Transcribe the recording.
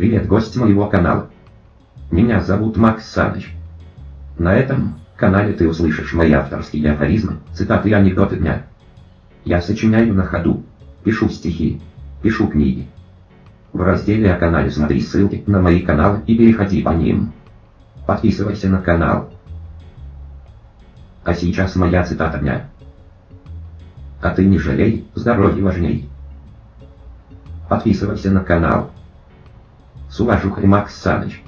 Привет, гость моего канала. Меня зовут Макс Саныч. На этом канале ты услышишь мои авторские афоризмы, цитаты и анекдоты дня. Я сочиняю на ходу, пишу стихи, пишу книги. В разделе о канале смотри ссылки на мои каналы и переходи по ним. Подписывайся на канал. А сейчас моя цитата дня. А ты не жалей, здоровье важней. Подписывайся на канал. С уважухой Макс Саныч.